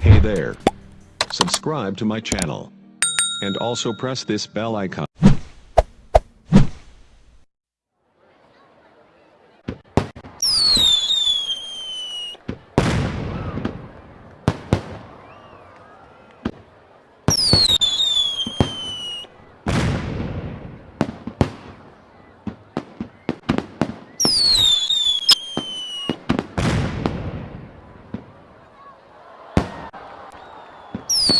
Hey there. Subscribe to my channel. And also press this bell icon. you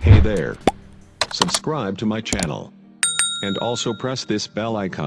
Hey there. Subscribe to my channel. And also press this bell icon.